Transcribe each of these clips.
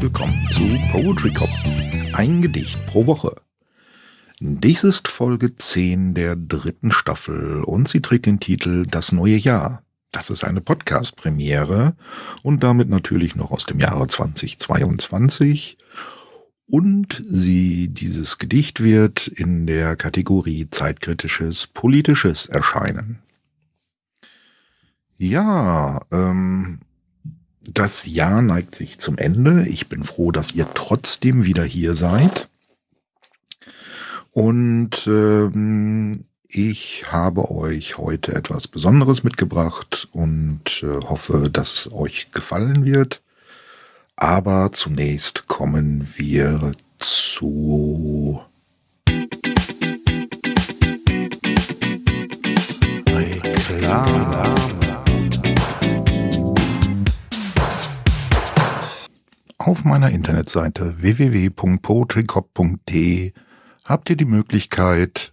willkommen zu Poetry Cop. Ein Gedicht pro Woche. Dies ist Folge 10 der dritten Staffel und sie trägt den Titel Das neue Jahr. Das ist eine Podcast-Premiere und damit natürlich noch aus dem Jahre 2022. Und sie, dieses Gedicht wird in der Kategorie Zeitkritisches Politisches erscheinen. Ja, ähm, das Jahr neigt sich zum Ende. Ich bin froh, dass ihr trotzdem wieder hier seid. Und ähm, ich habe euch heute etwas Besonderes mitgebracht und äh, hoffe, dass es euch gefallen wird. Aber zunächst kommen wir zu Reklame. Auf meiner Internetseite www.poetrycop.de habt ihr die Möglichkeit,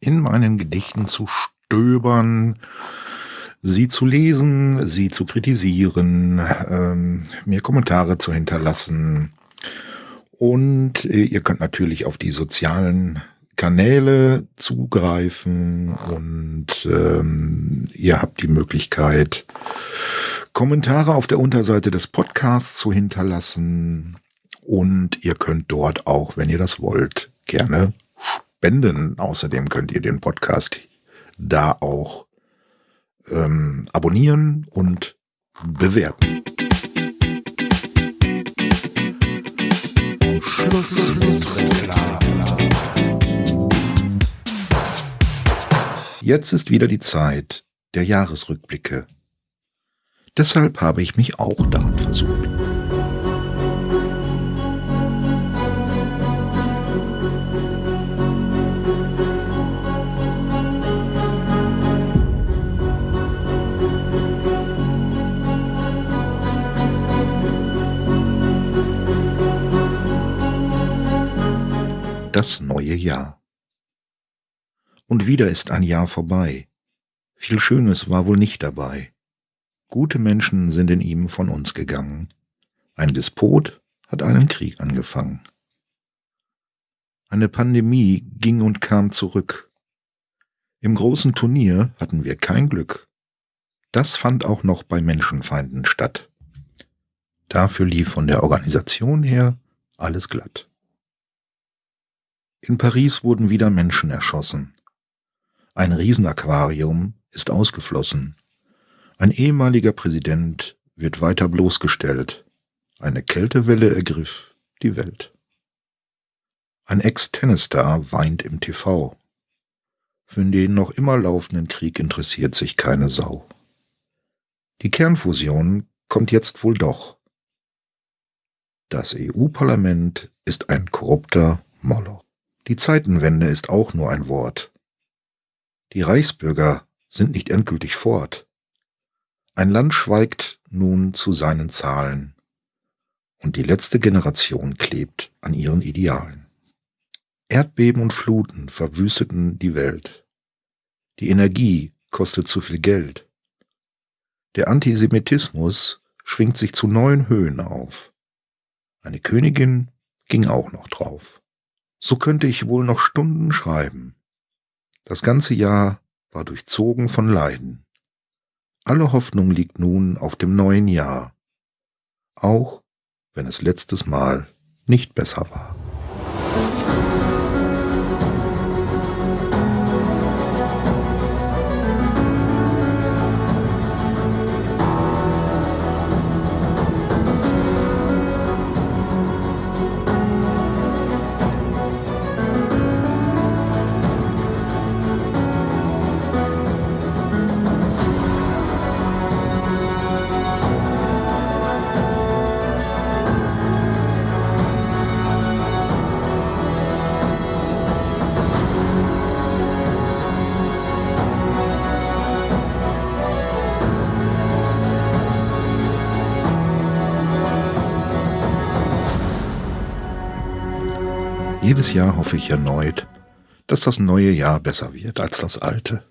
in meinen Gedichten zu stöbern, sie zu lesen, sie zu kritisieren, ähm, mir Kommentare zu hinterlassen. Und äh, ihr könnt natürlich auf die sozialen Kanäle zugreifen und ähm, ihr habt die Möglichkeit, Kommentare auf der Unterseite des Podcasts zu hinterlassen. Und ihr könnt dort auch, wenn ihr das wollt, gerne spenden. Außerdem könnt ihr den Podcast da auch ähm, abonnieren und bewerten. Jetzt ist wieder die Zeit der Jahresrückblicke. Deshalb habe ich mich auch daran versucht. Das neue Jahr. Und wieder ist ein Jahr vorbei. Viel Schönes war wohl nicht dabei. Gute Menschen sind in ihm von uns gegangen. Ein Despot hat einen Krieg angefangen. Eine Pandemie ging und kam zurück. Im großen Turnier hatten wir kein Glück. Das fand auch noch bei Menschenfeinden statt. Dafür lief von der Organisation her alles glatt. In Paris wurden wieder Menschen erschossen. Ein Riesenaquarium ist ausgeflossen. Ein ehemaliger Präsident wird weiter bloßgestellt. Eine Kältewelle ergriff die Welt. Ein Ex-Tennisstar weint im TV. Für den noch immer laufenden Krieg interessiert sich keine Sau. Die Kernfusion kommt jetzt wohl doch. Das EU-Parlament ist ein korrupter Moloch. Die Zeitenwende ist auch nur ein Wort. Die Reichsbürger sind nicht endgültig fort. Ein Land schweigt nun zu seinen Zahlen, und die letzte Generation klebt an ihren Idealen. Erdbeben und Fluten verwüsteten die Welt. Die Energie kostet zu viel Geld. Der Antisemitismus schwingt sich zu neuen Höhen auf. Eine Königin ging auch noch drauf. So könnte ich wohl noch Stunden schreiben. Das ganze Jahr war durchzogen von Leiden. Alle Hoffnung liegt nun auf dem neuen Jahr, auch wenn es letztes Mal nicht besser war. Jedes Jahr hoffe ich erneut, dass das neue Jahr besser wird als das alte.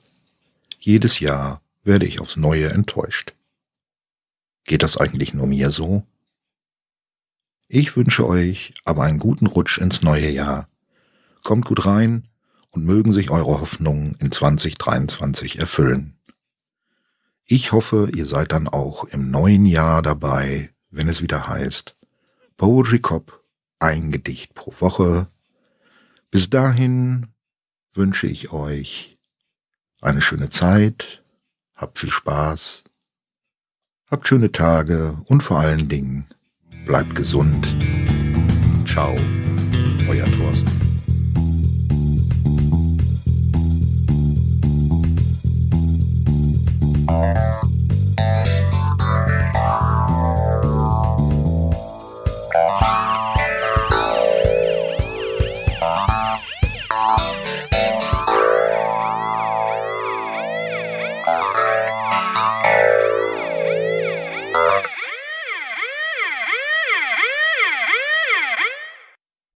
Jedes Jahr werde ich aufs neue enttäuscht. Geht das eigentlich nur mir so? Ich wünsche euch aber einen guten Rutsch ins neue Jahr. Kommt gut rein und mögen sich eure Hoffnungen in 2023 erfüllen. Ich hoffe, ihr seid dann auch im neuen Jahr dabei, wenn es wieder heißt Poetry Cop, ein Gedicht pro Woche. Bis dahin wünsche ich euch eine schöne Zeit, habt viel Spaß, habt schöne Tage und vor allen Dingen bleibt gesund. Ciao, euer Thorsten.